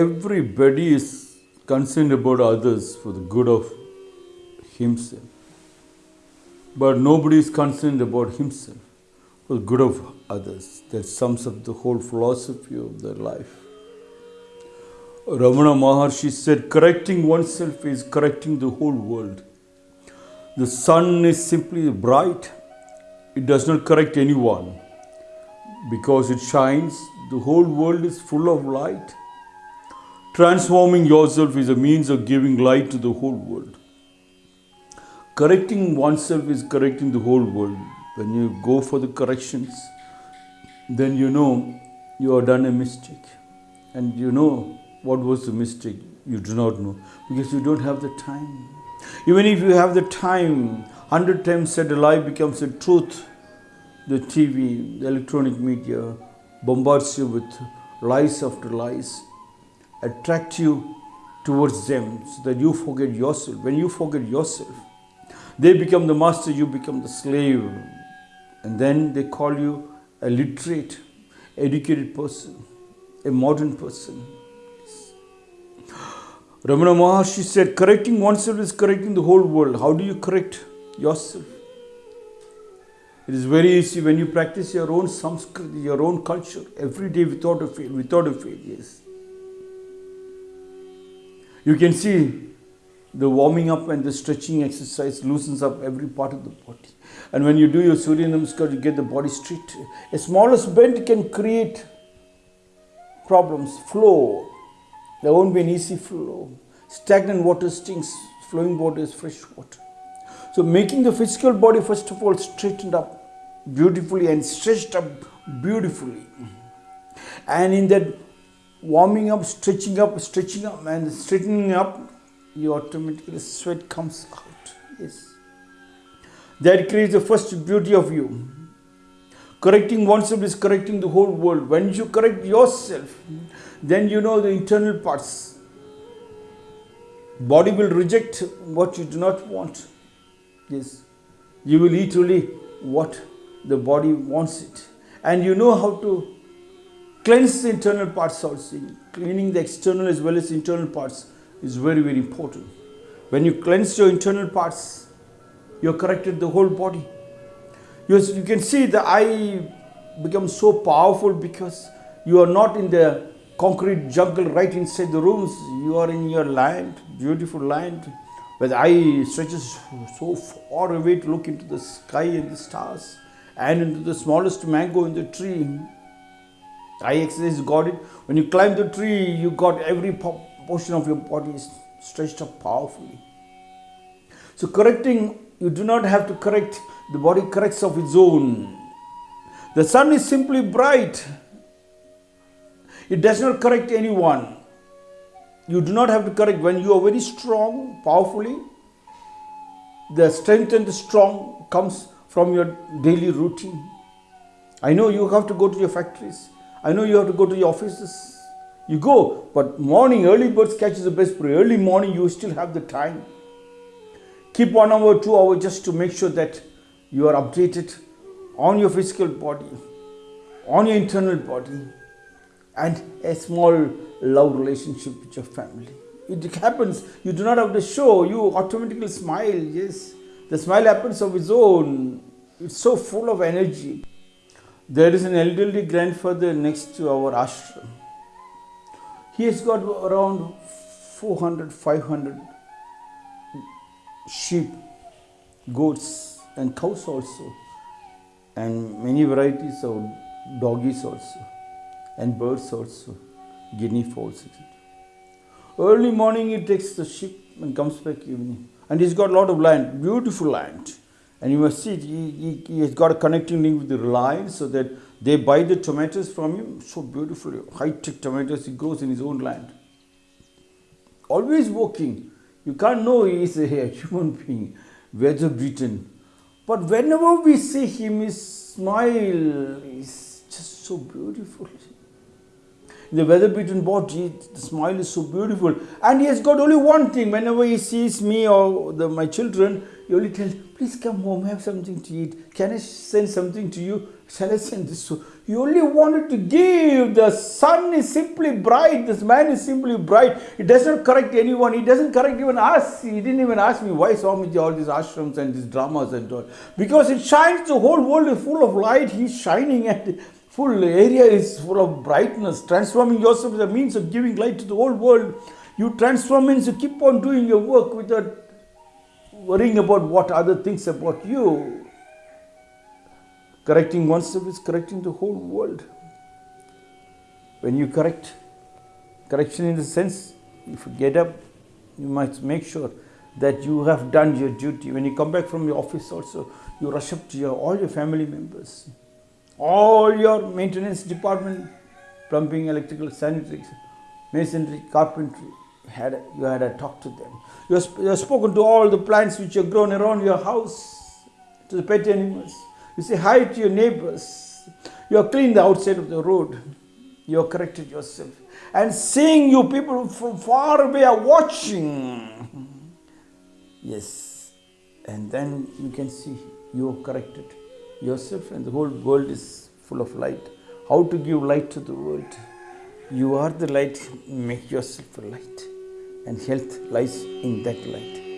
everybody is concerned about others for the good of himself. But nobody is concerned about himself for the good of others. That sums up the whole philosophy of their life. Ramana Maharshi said, correcting oneself is correcting the whole world. The sun is simply bright, it does not correct anyone. Because it shines, the whole world is full of light. Transforming yourself is a means of giving light to the whole world. Correcting oneself is correcting the whole world. When you go for the corrections, then you know you have done a mistake. And you know what was the mistake? You do not know because you don't have the time. Even if you have the time, hundred times said a lie becomes a truth. The TV, the electronic media bombards you with lies after lies, attract you towards them so that you forget yourself. When you forget yourself, they become the master, you become the slave. And then they call you a literate, educated person, a modern person. Ramana Maharshi said, correcting oneself is correcting the whole world. How do you correct yourself? It is very easy when you practice your own Sanskrit, your own culture, every day without a fail, without a fail, yes. You can see the warming up and the stretching exercise loosens up every part of the body. And when you do your Surya Namaskar, you get the body straight. A smallest bend can create problems, flow, there won't be an easy flow. Stagnant water stinks, flowing water is fresh water. So, making the physical body first of all straightened up beautifully and stretched up beautifully. And in that warming up, stretching up, stretching up, and straightening up, you automatically sweat comes out. Yes. That creates the first beauty of you. Correcting oneself is correcting the whole world. When you correct yourself, then you know the internal parts. Body will reject what you do not want. Yes. You will eat only what the body wants it. And you know how to cleanse the internal parts also. Cleaning the external as well as internal parts is very, very important. When you cleanse your internal parts, you have corrected the whole body. You, you can see the eye becomes so powerful because you are not in the concrete jungle right inside the rooms. You are in your land, beautiful land, where the eye stretches so far away to look into the sky and the stars and into the smallest mango in the tree. Eye exercise got it. When you climb the tree, you got every portion of your body stretched up powerfully. So correcting, you do not have to correct, the body corrects of its own. The sun is simply bright. It does not correct anyone. You do not have to correct when you are very strong, powerfully. The strength and the strong comes from your daily routine. I know you have to go to your factories. I know you have to go to your offices. You go, but morning, early birds catches the best prey. Early morning, you still have the time. Keep one hour, two hours just to make sure that you are updated on your physical body, on your internal body, and a small love relationship with your family. It happens, you do not have to show, you automatically smile. Yes, the smile happens of its own. It's so full of energy. There is an elderly grandfather next to our ashram. He has got around 400, 500 sheep, goats, and cows also, and many varieties of doggies also and birds also, guinea fowls, etc. Early morning he takes the sheep and comes back evening. And he's got a lot of land, beautiful land. And you must see, he, he, has got a connecting link with the Reliance so that they buy the tomatoes from him. So beautiful, high-tech tomatoes he grows in his own land. Always working. You can't know he is a human being, weather beaten. But whenever we see him, his smile is just so beautiful. The weather beaten body, the smile is so beautiful. And he has got only one thing. Whenever he sees me or the, my children, he only tells, please come home, have something to eat. Can I send something to you? Shall I send this? So he only wanted to give. The sun is simply bright. This man is simply bright. He does not correct anyone. He doesn't correct even us. He didn't even ask me why Swamiji all these ashrams and these dramas and all. Because it shines. The whole world is full of light. He's shining and full area is full of brightness. Transforming yourself is a means of giving light to the whole world. You transform means you keep on doing your work without worrying about what other things about you. Correcting oneself is correcting the whole world. When you correct, correction in the sense, if you get up, you must make sure that you have done your duty. When you come back from your office also, you rush up to your, all your family members, all your maintenance department, plumbing, electrical, sanitary, masonry, carpentry, had a, you had a talk to them. You have, you have spoken to all the plants which are grown around your house, to the pet animals. You say hi to your neighbors. You have cleaned the outside of the road. You have corrected yourself. And seeing you, people from far away are watching. Yes. And then you can see you have corrected yourself, and the whole world is full of light. How to give light to the world? You are the light, make yourself a light, and health lies in that light.